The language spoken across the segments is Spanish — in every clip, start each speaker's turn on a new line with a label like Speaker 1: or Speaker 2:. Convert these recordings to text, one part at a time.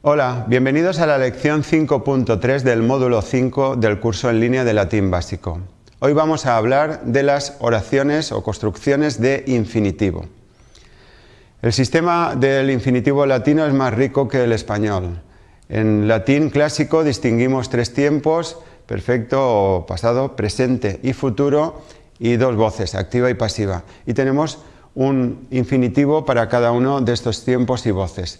Speaker 1: Hola, bienvenidos a la lección 5.3 del módulo 5 del curso en línea de latín básico. Hoy vamos a hablar de las oraciones o construcciones de infinitivo. El sistema del infinitivo latino es más rico que el español. En latín clásico distinguimos tres tiempos, perfecto pasado, presente y futuro, y dos voces, activa y pasiva. Y tenemos un infinitivo para cada uno de estos tiempos y voces.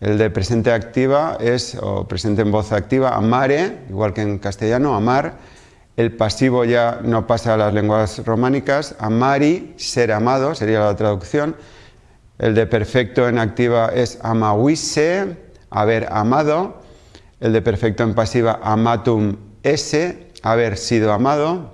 Speaker 1: El de presente activa es, o presente en voz activa, amare, igual que en castellano, amar. El pasivo ya no pasa a las lenguas románicas, amari, ser amado, sería la traducción. El de perfecto en activa es amawise, haber amado. El de perfecto en pasiva, amatum esse, haber sido amado.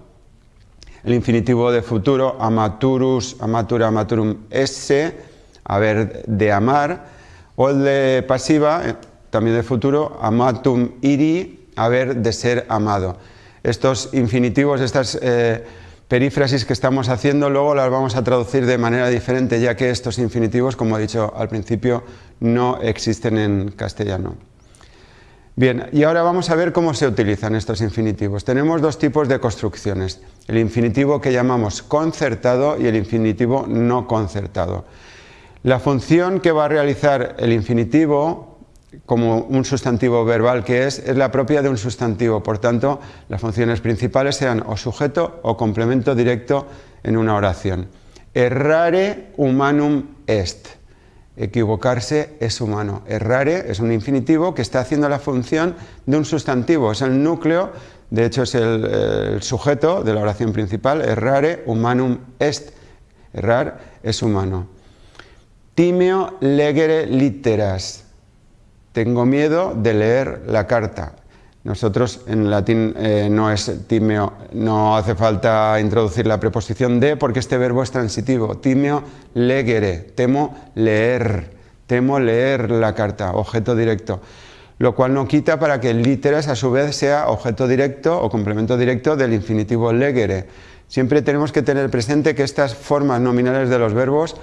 Speaker 1: El infinitivo de futuro, amaturus, amatura, amaturum esse, haber de amar o el de pasiva, eh, también de futuro, amatum iri, haber de ser amado. Estos infinitivos, estas eh, perífrasis que estamos haciendo, luego las vamos a traducir de manera diferente, ya que estos infinitivos, como he dicho al principio, no existen en castellano. Bien, y ahora vamos a ver cómo se utilizan estos infinitivos. Tenemos dos tipos de construcciones, el infinitivo que llamamos concertado y el infinitivo no concertado. La función que va a realizar el infinitivo, como un sustantivo verbal que es, es la propia de un sustantivo. Por tanto, las funciones principales sean o sujeto o complemento directo en una oración. Errare humanum est. Equivocarse es humano. Errare es un infinitivo que está haciendo la función de un sustantivo. Es el núcleo, de hecho es el, el sujeto de la oración principal. Errare humanum est. Errar es humano. Timeo legere literas. Tengo miedo de leer la carta. Nosotros en latín eh, no es timeo, no hace falta introducir la preposición de porque este verbo es transitivo. Timeo legere, temo leer, temo leer la carta, objeto directo. Lo cual no quita para que literas a su vez sea objeto directo o complemento directo del infinitivo legere. Siempre tenemos que tener presente que estas formas nominales de los verbos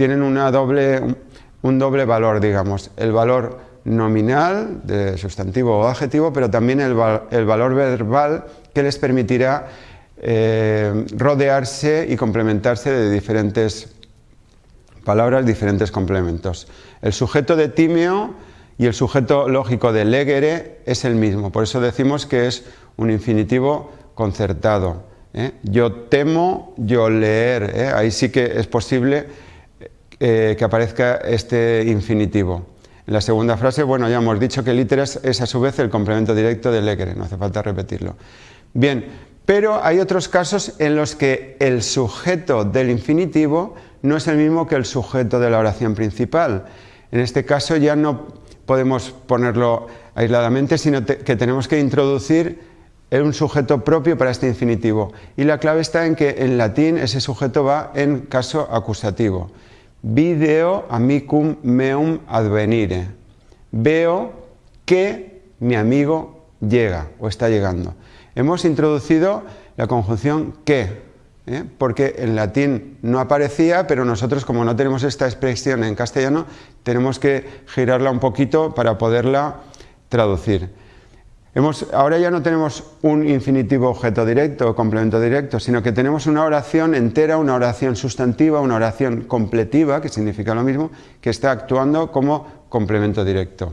Speaker 1: tienen un doble valor, digamos, el valor nominal de sustantivo o adjetivo, pero también el, valor verbal que les permitirá eh, rodearse y complementarse de diferentes palabras, diferentes complementos. El sujeto de timeo y el sujeto lógico de legere es el mismo, por eso decimos que es un infinitivo concertado. ¿eh? Yo temo, yo leer, ¿eh? ahí sí que es posible eh, que aparezca este infinitivo. En la segunda frase, bueno, ya hemos dicho que literas es a su vez el complemento directo de legere, no hace falta repetirlo. Bien, pero hay otros casos en los que el sujeto del infinitivo no es el mismo que el sujeto de la oración principal. En este caso ya no podemos ponerlo aisladamente, sino que tenemos que introducir un sujeto propio para este infinitivo. Y la clave está en que en latín ese sujeto va en caso acusativo. Video amicum meum advenire. Veo que mi amigo llega o está llegando. Hemos introducido la conjunción que, ¿eh? porque en latín no aparecía, pero nosotros como no tenemos esta expresión en castellano, tenemos que girarla un poquito para poderla traducir ahora ya no tenemos un infinitivo objeto directo o complemento directo, sino que tenemos una oración entera, una oración sustantiva, una oración completiva, que significa lo mismo, que está actuando como complemento directo.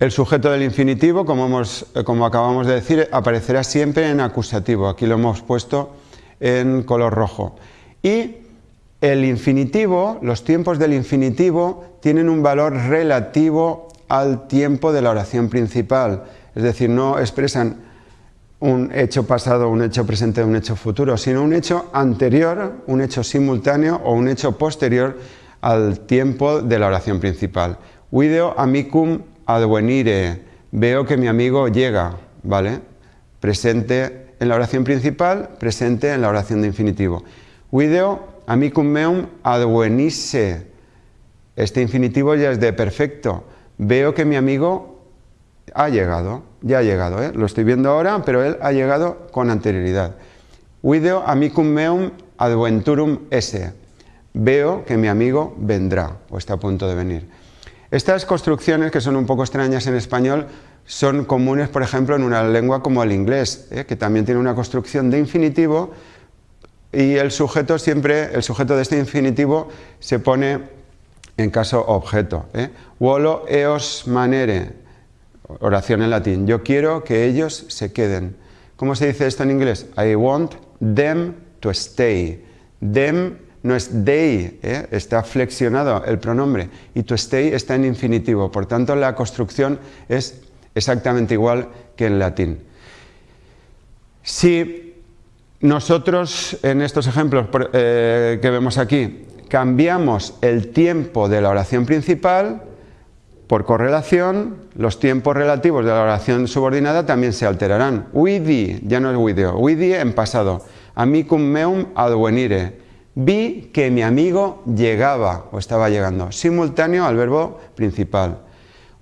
Speaker 1: El sujeto del infinitivo, como, eh, como acabamos de decir, aparecerá siempre en acusativo. Aquí lo hemos puesto en color rojo. Y el infinitivo, los tiempos del infinitivo, tienen un valor relativo al tiempo de la oración principal, es decir, no expresan un hecho pasado, un hecho presente, un hecho futuro, sino un hecho anterior, un hecho simultáneo o un hecho posterior al tiempo de la oración principal. Video amicum advenire, veo que mi amigo llega, ¿vale? Presente en la oración principal, presente en la oración de infinitivo. Video amicum meum advenisse, este infinitivo ya es de perfecto, veo que mi amigo ha llegado, ya ha llegado, ¿eh? lo estoy viendo ahora, pero él ha llegado con anterioridad. Video amicum meum adventurum esse. Veo que mi amigo vendrá o está a punto de venir. Estas construcciones, que son un poco extrañas en español, son comunes, por ejemplo, en una lengua como el inglés, ¿eh? que también tiene una construcción de infinitivo y el sujeto siempre, el sujeto de este infinitivo se pone en caso objeto. ¿eh? Volo eos manere, oración en latín. Yo quiero que ellos se queden. ¿Cómo se dice esto en inglés? I want them to stay. Them no es they, ¿eh? está flexionado el pronombre y to stay está en infinitivo. Por tanto, la construcción es exactamente igual que en latín. Si nosotros en estos ejemplos eh, que vemos aquí cambiamos el tiempo de la oración principal, por correlación, los tiempos relativos de la oración subordinada también se alterarán. Uidi, ya no es video, uidi en pasado. Amicum meum advenire. Vi que mi amigo llegaba o estaba llegando. Simultáneo al verbo principal.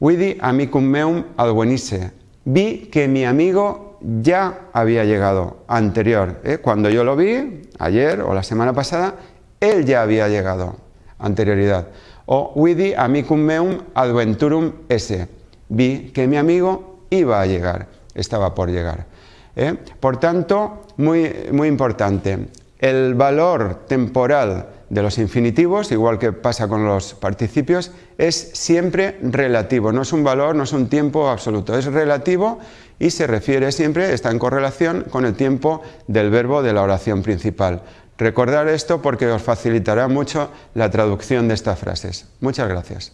Speaker 1: Uidi amicum meum advenisse. Vi que mi amigo ya había llegado, anterior. ¿eh? Cuando yo lo vi, ayer o la semana pasada, él ya había llegado, anterioridad. O vidi amicum meum adventurum esse. Vi que mi amigo iba a llegar, estaba por llegar. ¿eh? Por tanto, muy, muy importante, el valor temporal de los infinitivos, igual que pasa con los participios, es siempre relativo, no es un valor, no es un tiempo absoluto, es relativo y se refiere siempre, está en correlación con el tiempo del verbo de la oración principal. Recordar esto porque os facilitará mucho la traducción de estas frases. Muchas gracias.